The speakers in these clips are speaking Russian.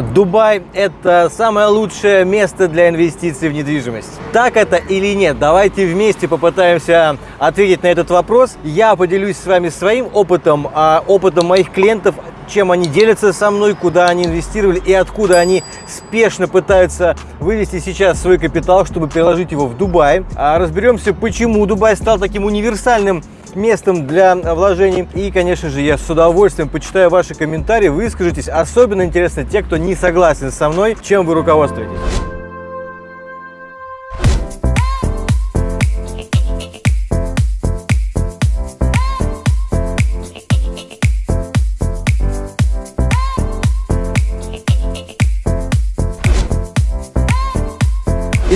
Дубай – это самое лучшее место для инвестиций в недвижимость. Так это или нет? Давайте вместе попытаемся ответить на этот вопрос. Я поделюсь с вами своим опытом, а, опытом моих клиентов, чем они делятся со мной, куда они инвестировали и откуда они спешно пытаются вывести сейчас свой капитал, чтобы переложить его в Дубай. А разберемся, почему Дубай стал таким универсальным местом для вложений. И, конечно же, я с удовольствием почитаю ваши комментарии, выскажитесь. Особенно интересно те, кто не согласен со мной, чем вы руководствуетесь.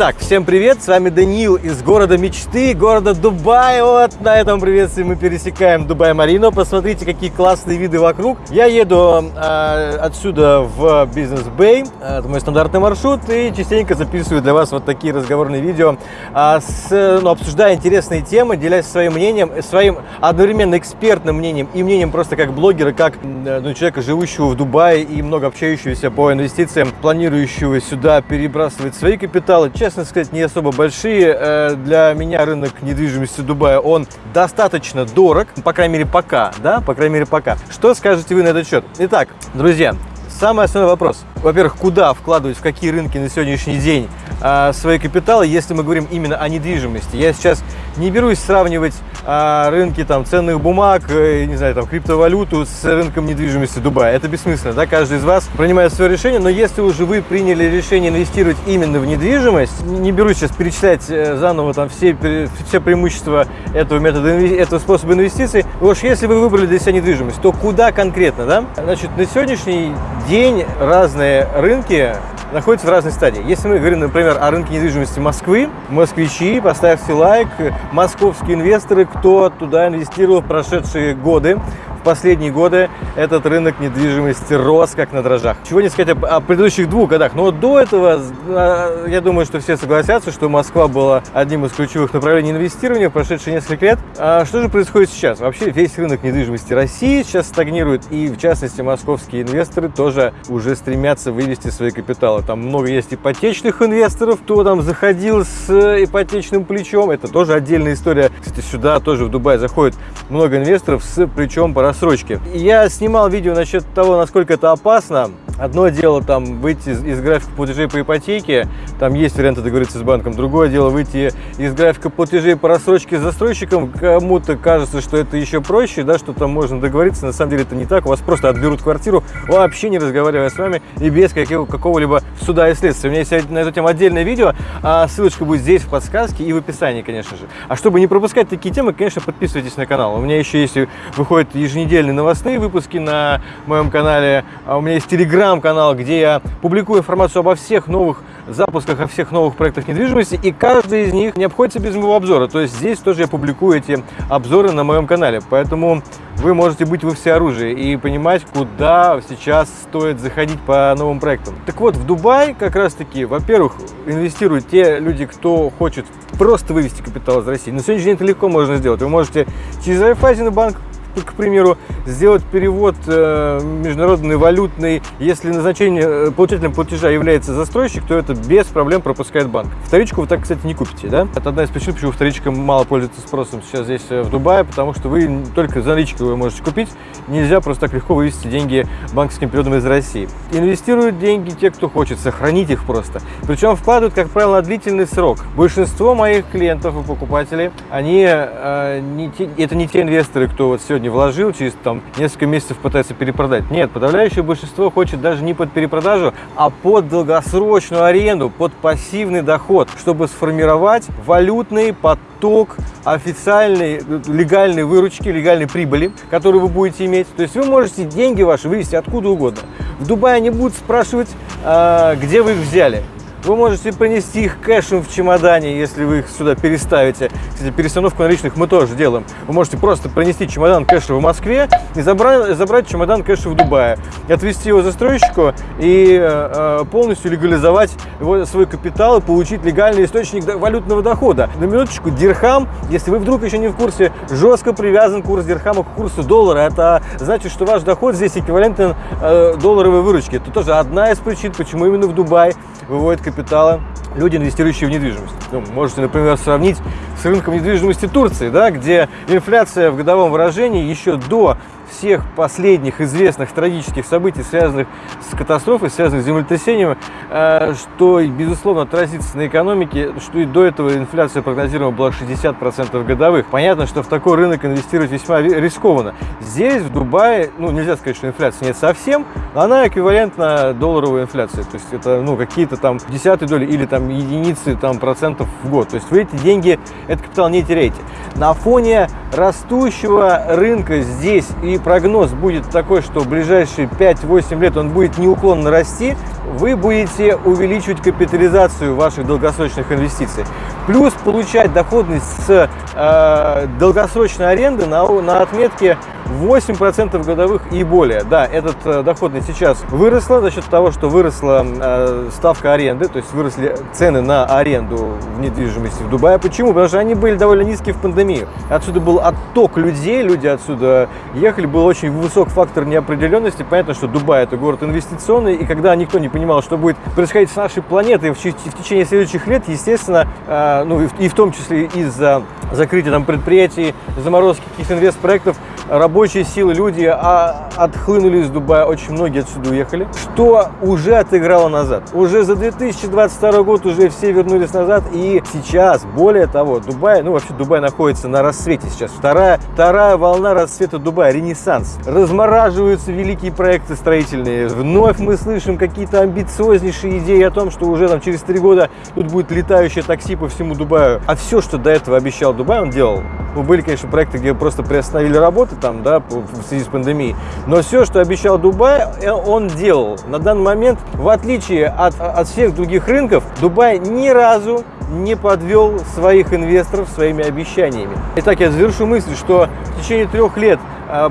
Итак, всем привет, с вами Даниил из города мечты, города Дубай. Вот на этом приветствии мы пересекаем Дубай-Марино. Посмотрите, какие классные виды вокруг. Я еду э, отсюда в Бизнес-Бэй, это мой стандартный маршрут, и частенько записываю для вас вот такие разговорные видео, э, с, ну, обсуждая интересные темы, делясь своим мнением, своим одновременно экспертным мнением и мнением просто как блогера, как ну, человека, живущего в Дубае и много общающегося по инвестициям, планирующего сюда перебрасывать свои капиталы честно сказать, не особо большие. Э, для меня рынок недвижимости Дубая, он достаточно дорог, по крайней мере, пока, да, по крайней мере, пока. Что скажете вы на этот счет? Итак, друзья, самый основной вопрос. Во-первых, куда вкладывать, в какие рынки на сегодняшний день а, свои капиталы, если мы говорим именно о недвижимости. Я сейчас не берусь сравнивать а, рынки там, ценных бумаг, э, не знаю, там, криптовалюту с рынком недвижимости Дубая. Это бессмысленно, да, каждый из вас принимает свое решение, но если уже вы приняли решение инвестировать именно в недвижимость, не берусь сейчас перечислять э, заново там все, все преимущества этого метода, этого способа инвестиций, уж если вы выбрали для себя недвижимость, то куда конкретно, да? Значит, на сегодняшний день разные рынки находятся в разной стадии. Если мы говорим, например, о рынке недвижимости Москвы, москвичи, поставьте лайк, московские инвесторы, кто туда инвестировал в прошедшие годы, в последние годы этот рынок недвижимости рос как на дрожжах. Чего не сказать о, предыдущих двух годах. Но до этого, а, я думаю, что все согласятся, что Москва была одним из ключевых направлений инвестирования в прошедшие несколько лет. А что же происходит сейчас? Вообще весь рынок недвижимости России сейчас стагнирует, и в частности московские инвесторы тоже уже стремятся вывести свои капиталы. Там много есть ипотечных инвесторов, кто там заходил с ипотечным плечом. Это тоже отдельная история. Кстати, сюда тоже в Дубай заходит много инвесторов с плечом по рассрочки. Я снимал видео насчет того, насколько это опасно. Одно дело там выйти из, из графика платежей по ипотеке, там есть варианты договориться с банком. Другое дело выйти из графика платежей по рассрочке с застройщиком. Кому-то кажется, что это еще проще, да, что там можно договориться. На самом деле это не так. У вас просто отберут квартиру, вообще не разговаривая с вами и без какого-либо суда и следствия. У меня есть на эту тему отдельное видео, а ссылочка будет здесь в подсказке и в описании, конечно же. А чтобы не пропускать такие темы, конечно, подписывайтесь на канал. У меня еще есть, выходят еженедельные новостные выпуски на моем канале. А у меня есть телеграм телеграм-канал, где я публикую информацию обо всех новых запусках, о всех новых проектах недвижимости, и каждый из них не обходится без моего обзора. То есть здесь тоже я публикую эти обзоры на моем канале, поэтому вы можете быть во всеоружии и понимать, куда сейчас стоит заходить по новым проектам. Так вот, в Дубай как раз-таки, во-первых, инвестируют те люди, кто хочет просто вывести капитал из России. На сегодняшний день это легко можно сделать. Вы можете через Райфайзен банк к примеру, сделать перевод э, международный, валютный. Если назначение э, получателем платежа является застройщик, то это без проблем пропускает банк. Вторичку вы так, кстати, не купите, да? Это одна из причин, почему вторичка мало пользуется спросом сейчас здесь э, в Дубае, потому что вы только за наличку вы можете купить. Нельзя просто так легко вывести деньги банковским периодом из России. Инвестируют деньги те, кто хочет, сохранить их просто. Причем вкладывают, как правило, на длительный срок. Большинство моих клиентов и покупателей, они, э, не те, это не те инвесторы, кто вот сегодня вложил, через там несколько месяцев пытается перепродать. Нет, подавляющее большинство хочет даже не под перепродажу, а под долгосрочную аренду, под пассивный доход, чтобы сформировать валютный поток официальной, легальной выручки, легальной прибыли, которую вы будете иметь. То есть вы можете деньги ваши вывести откуда угодно. В Дубае они будут спрашивать, а, где вы их взяли. Вы можете принести их кэшем в чемодане, если вы их сюда переставите. кстати, перестановку наличных мы тоже делаем. Вы можете просто принести чемодан кэша в Москве и забрать, забрать чемодан кэша в Дубае, и отвезти его застройщику и э, полностью легализовать его, свой капитал и получить легальный источник валютного дохода. На минуточку, дирхам, если вы вдруг еще не в курсе, жестко привязан курс дирхама к курсу доллара. Это значит, что ваш доход здесь эквивалентен э, долларовой выручке. Это тоже одна из причин, почему именно в Дубай выводят капиталы люди, инвестирующие в недвижимость. Ну, можете, например, сравнить с рынком недвижимости Турции, да, где инфляция в годовом выражении еще до всех последних известных трагических событий, связанных с катастрофой, связанных с землетрясением, э, что, безусловно, отразится на экономике, что и до этого инфляция прогнозируема была 60% годовых. Понятно, что в такой рынок инвестировать весьма рискованно. Здесь, в Дубае, ну, нельзя сказать, что инфляции нет совсем, но она эквивалентна долларовой инфляции. То есть это, ну, какие-то там десятые доли или там единицы там, процентов в год. То есть вы эти деньги, этот капитал не теряете. На фоне растущего рынка здесь и прогноз будет такой, что в ближайшие 5-8 лет он будет неуклонно расти, вы будете увеличивать капитализацию ваших долгосрочных инвестиций. Плюс получать доходность с э, долгосрочной аренды на, на отметке 8% годовых и более. Да, этот э, доходность сейчас выросла за счет того, что выросла э, ставка аренды, то есть выросли цены на аренду в недвижимости в Дубае. Почему? Потому что они были довольно низкие в пандемию. Отсюда был отток людей, люди отсюда ехали, был очень высок фактор неопределенности. Понятно, что Дубай это город инвестиционный, и когда никто не понимал, что будет происходить с нашей планетой в, течение следующих лет, естественно, э, ну и в, том числе из-за закрытия там предприятий, заморозки каких-то инвестпроектов, рабочие силы, люди а, отхлынули из Дубая, очень многие отсюда уехали, что уже отыграло назад. Уже за 2022 год уже все вернулись назад, и сейчас, более того, Дубай, ну вообще Дубай находится на рассвете сейчас, вторая, вторая волна расцвета Дубая, ренессанс. Размораживаются великие проекты строительные, вновь мы слышим какие-то амбициознейшие идеи о том, что уже там через три года тут будет летающее такси по всему Дубаю. А все, что до этого обещал Дубай, он делал. Ну, были, конечно, проекты, где просто приостановили работы, там, да, в связи с пандемией. Но все, что обещал Дубай, э, он делал. На данный момент, в отличие от, от всех других рынков, Дубай ни разу не подвел своих инвесторов своими обещаниями. Итак, я завершу мысль, что в течение трех лет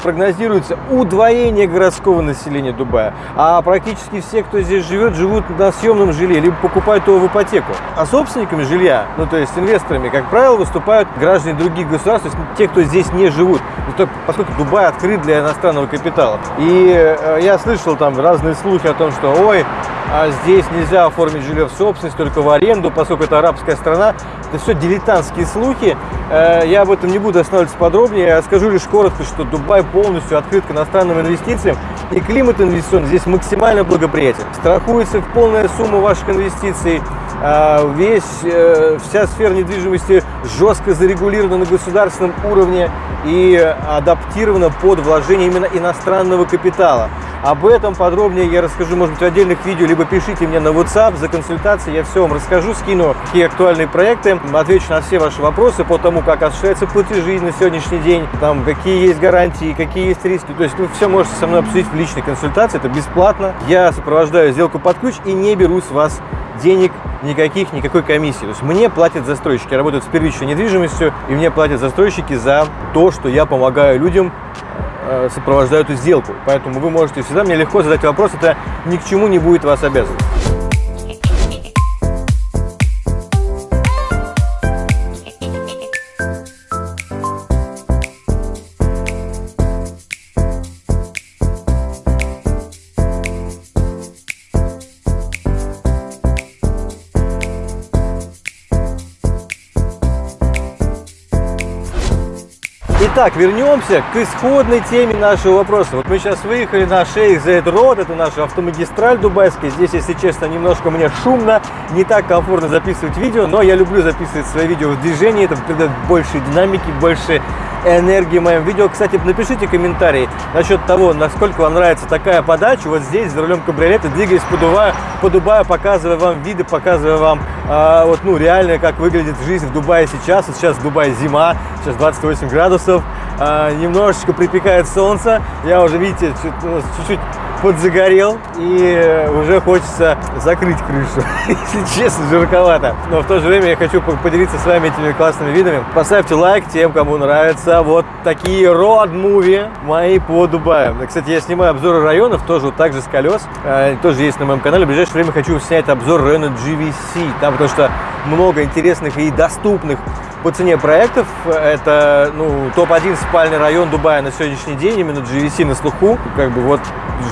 прогнозируется удвоение городского населения Дубая. А практически все, кто здесь живет, живут на съемном жилье, либо покупают его в ипотеку. А собственниками жилья, ну то есть инвесторами, как правило, выступают граждане других государств, то есть те, кто здесь не живут. Поскольку Дубай открыт для иностранного капитала. И э, я слышал там разные слухи о том, что ой, а здесь нельзя оформить жилье в собственность, только в аренду, поскольку это арабская страна. Это все дилетантские слухи. Э, я об этом не буду останавливаться подробнее. Я скажу лишь коротко, что Дубай полностью открыт к иностранным инвестициям. И климат инвестиционный здесь максимально благоприятен. Страхуется полная сумма ваших инвестиций. А, весь, э, вся сфера недвижимости жестко зарегулирована на государственном уровне и адаптирована под вложение именно иностранного капитала. Об этом подробнее я расскажу, может быть, в отдельных видео, либо пишите мне на WhatsApp за консультацией, я все вам расскажу, скину какие актуальные проекты, отвечу на все ваши вопросы по тому, как осуществляются платежи на сегодняшний день, там, какие есть гарантии, какие есть риски. То есть вы все можете со мной обсудить в личной консультации, это бесплатно. Я сопровождаю сделку под ключ и не беру с вас денег никаких, никакой комиссии. То есть мне платят застройщики, работают с первичной недвижимостью, и мне платят застройщики за то, что я помогаю людям Э, сопровождаю эту сделку. Поэтому вы можете всегда мне легко задать вопрос, это ни к чему не будет вас обязывать. Итак, вернемся к исходной теме нашего вопроса. Вот мы сейчас выехали на шейх Зейд Род, это наша автомагистраль дубайская. Здесь, если честно, немножко мне шумно, не так комфортно записывать видео, но я люблю записывать свои видео в движении, это придает больше динамики, больше энергии моим видео. Кстати, напишите комментарий насчет того, насколько вам нравится такая подача. Вот здесь, за рулем кабриолета, двигаясь по Дубаю, по Дубаю показывая вам виды, показывая вам а, вот, ну, реально, как выглядит жизнь в Дубае сейчас. Вот сейчас в Дубае зима, сейчас 28 градусов, а, немножечко припекает солнце. Я уже, видите, чуть-чуть подзагорел и уже хочется закрыть крышу. Если честно, жарковато. Но в то же время я хочу поделиться с вами этими классными видами. Поставьте лайк тем, кому нравятся вот такие род-муви мои по Дубаю. Кстати, я снимаю обзоры районов, тоже вот так же с колес. Э, тоже есть на моем канале. В ближайшее время хочу снять обзор района GVC. Там потому что много интересных и доступных по цене проектов. Это ну, топ-1 спальный район Дубая на сегодняшний день, именно GVC на слуху. Как бы вот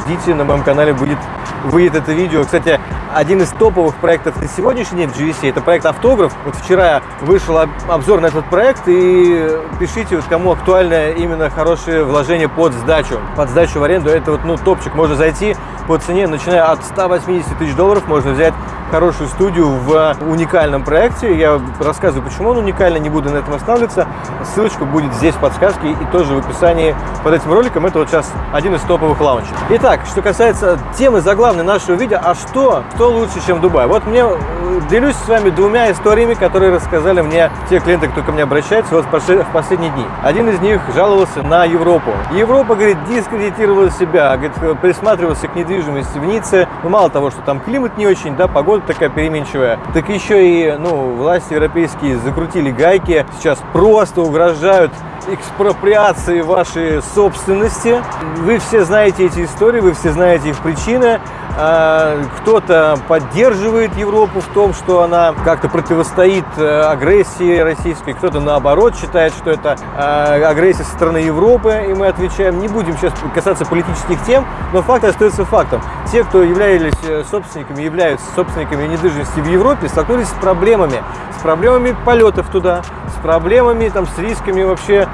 ждите, на моем канале будет, выйдет это видео. Кстати, один из топовых проектов на сегодняшний день в GVC, это проект «Автограф». Вот вчера вышел обзор на этот проект, и пишите, вот кому актуально именно хорошее вложение под сдачу. Под сдачу в аренду, это вот ну, топчик. Можно зайти по цене, начиная от 180 тысяч долларов, можно взять хорошую студию в уникальном проекте. Я рассказываю, почему он уникальный, не буду на этом останавливаться. Ссылочка будет здесь в подсказке и тоже в описании под этим роликом. Это вот сейчас один из топовых лаунчей. Итак, что касается темы заглавной нашего видео, а что, кто лучше, чем Дубай? Вот мне э, делюсь с вами двумя историями, которые рассказали мне те клиенты, кто ко мне обращается вот в последние дни. Один из них жаловался на Европу. Европа, говорит, дискредитировала себя, говорит, присматривался к недвижимости в Ницце. Ну, мало того, что там климат не очень, да, погода такая переменчивая, так еще и, ну, власти европейские закрутили гайки, сейчас просто угрожают экспроприации вашей собственности. Вы все знаете эти истории, вы все знаете их причины. А, кто-то поддерживает Европу в том, что она как-то противостоит э, агрессии российской, кто-то наоборот считает, что это э, агрессия со стороны Европы, и мы отвечаем. Не будем сейчас касаться политических тем, но факт остается фактом. Те, кто являлись э, собственниками, являются собственниками недвижимости в Европе, столкнулись с проблемами. С проблемами полетов туда, проблемами, там, с рисками вообще,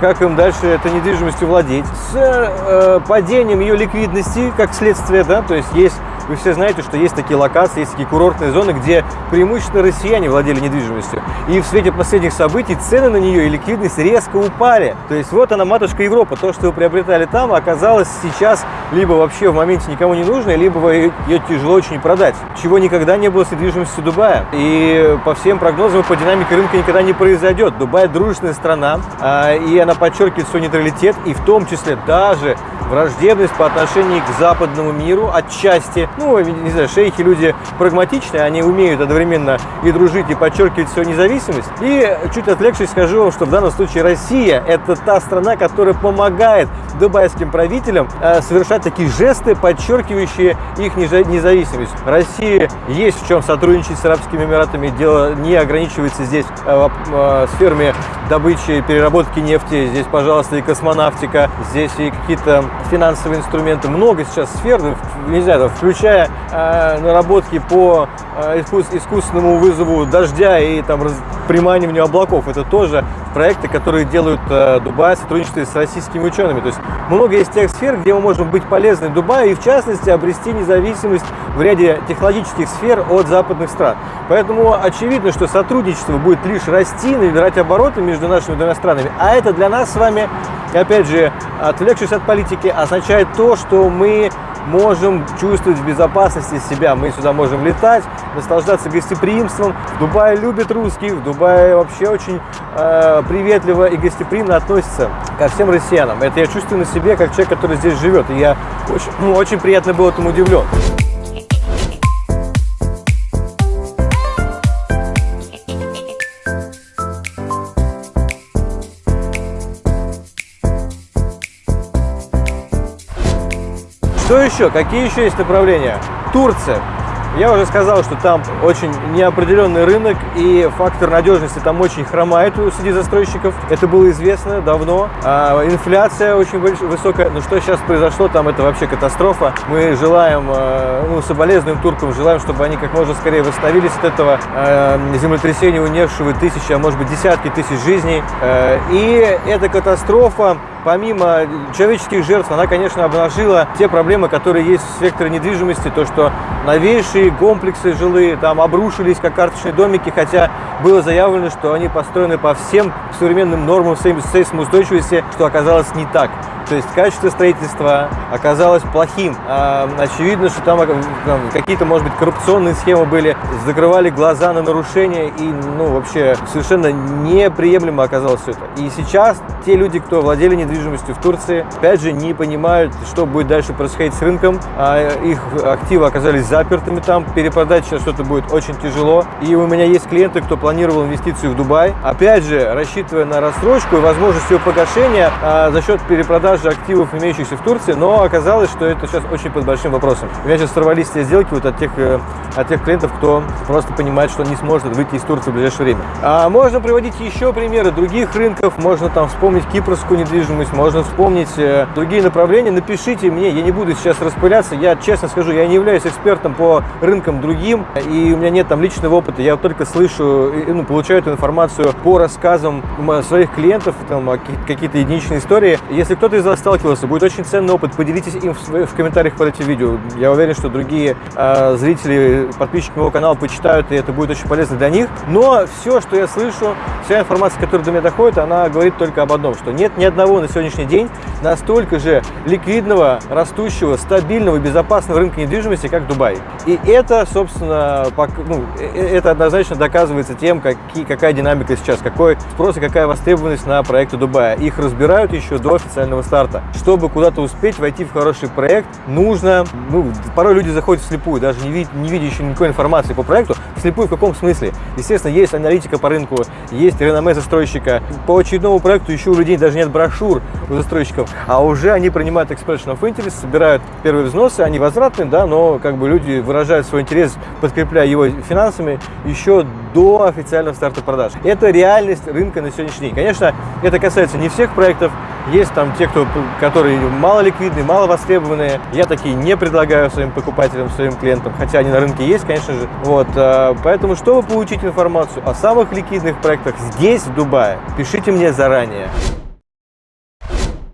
как им дальше этой недвижимостью владеть, с падением ее ликвидности, как следствие, да, то есть есть, вы все знаете, что есть такие локации, есть такие курортные зоны, где преимущественно россияне владели недвижимостью. И в свете последних событий цены на нее и ликвидность резко упали. То есть вот она, матушка Европа. То, что вы приобретали там, оказалось сейчас либо вообще в моменте никому не нужно, либо ее тяжело очень продать. Чего никогда не было с недвижимостью Дубая. И по всем прогнозам, по динамике рынка никогда не произойдет. Дубай дружественная страна, а, и она подчеркивает свой нейтралитет, и в том числе даже враждебность по отношению к западному миру отчасти. Ну, не знаю, шейхи люди прагматичные, они умеют одновременно и дружить, и подчеркивать свою независимость. И чуть отвлекшись, скажу вам, что в данном случае Россия – это та страна, которая помогает дубайским правителям э, совершать такие жесты, подчеркивающие их независимость. Россия есть в чем сотрудничать с Арабскими Эмиратами. Дело не ограничивается здесь э, э, сферами добычи и переработки нефти. Здесь, пожалуйста, и космонавтика, здесь и какие-то финансовые инструменты. Много сейчас сфер, не знаю, включая э, наработки по э, искус, искусственному вызову дождя и там приманиванию облаков. Это тоже проекты, которые делают э, Дубай в сотрудничестве с российскими учеными. То есть много есть тех сфер, где мы можем быть полезны Дубаю и в частности обрести независимость в ряде технологических сфер от западных стран. Поэтому очевидно, что сотрудничество будет лишь расти, набирать обороты между нашими двумя странами. А это для нас с вами, опять же, отвлекшись от политики, означает то, что мы можем чувствовать в безопасности себя. Мы сюда можем летать, наслаждаться гостеприимством. В Дубае любят русских, в Дубае вообще очень э, приветливо и гостеприимно относятся ко всем россиянам. Это я чувствую на себе, как человек, который здесь живет. И я очень, ну, очень приятно был этому удивлен. Что еще? Какие еще есть направления? Турция. Я уже сказал, что там очень неопределенный рынок и фактор надежности там очень хромает среди застройщиков. Это было известно давно. А, инфляция очень высокая. Но что сейчас произошло, там это вообще катастрофа. Мы желаем, а, ну, соболезнуем туркам, желаем, чтобы они как можно скорее восстановились от этого а, землетрясения, унесшего тысячи, а может быть десятки тысяч жизней. А, и эта катастрофа помимо человеческих жертв, она, конечно, обнажила те проблемы, которые есть в секторе недвижимости, то, что новейшие комплексы жилые там обрушились, как карточные домики, хотя было заявлено, что они построены по всем современным нормам сейсмоустойчивости, что оказалось не так. То есть качество строительства оказалось плохим. А, очевидно, что там, там какие-то, может быть, коррупционные схемы были, закрывали глаза на нарушения, и, ну, вообще совершенно неприемлемо оказалось все это. И сейчас те люди, кто владели недвижимостью в Турции, опять же, не понимают, что будет дальше происходить с рынком. А их активы оказались запертыми там, перепродать сейчас что-то будет очень тяжело. И у меня есть клиенты, кто планировал инвестицию в Дубай, опять же, рассчитывая на рассрочку и возможность ее погашения а, за счет перепродажи активов, имеющихся в Турции, но оказалось, что это сейчас очень под большим вопросом. У меня сейчас сорвались те сделки вот от тех, э, от тех клиентов, кто просто понимает, что не сможет выйти из Турции в ближайшее время. А можно приводить еще примеры других рынков, можно там вспомнить кипрскую недвижимость, можно вспомнить э, другие направления. Напишите мне, я не буду сейчас распыляться, я честно скажу, я не являюсь экспертом по рынкам другим, и у меня нет там личного опыта, я только слышу, ну, получаю эту информацию по рассказам своих клиентов, там, какие-то единичные истории. Если кто-то из вас сталкивался, будет очень ценный опыт, поделитесь им в, в комментариях под этим видео. Я уверен, что другие э, зрители, подписчики моего канала почитают, и это будет очень полезно для них. Но все, что я слышу, вся информация, которая до меня доходит, она говорит только об одном, что нет ни одного на сегодняшний день настолько же ликвидного, растущего, стабильного и безопасного рынка недвижимости, как Дубай. И это, собственно, ну, э, э, это однозначно доказывается тем, какие, какая динамика сейчас, какой спрос и какая востребованность на проекты Дубая. Их разбирают еще до официального старта. Чтобы куда-то успеть войти в хороший проект, нужно, ну, порой люди заходят вслепую, даже не, вид, не видя еще никакой информации по проекту. Вслепую в каком смысле? Естественно, есть аналитика по рынку, есть реноме застройщика. По очередному проекту еще у людей даже нет брошюр у застройщиков, а уже они принимают expression of interest, собирают первые взносы, они возвратные, да, но как бы люди выражают свой интерес, подкрепляя его финансами еще до официального старта продаж. Это реальность рынка на сегодняшний день. Конечно, это касается не всех проектов, есть там те, кто, которые мало ликвидные, мало востребованные. Я такие не предлагаю своим покупателям, своим клиентам, хотя они на рынке есть, конечно же. Вот, а, поэтому, чтобы получить информацию о самых ликвидных проектах здесь, в Дубае, пишите мне заранее.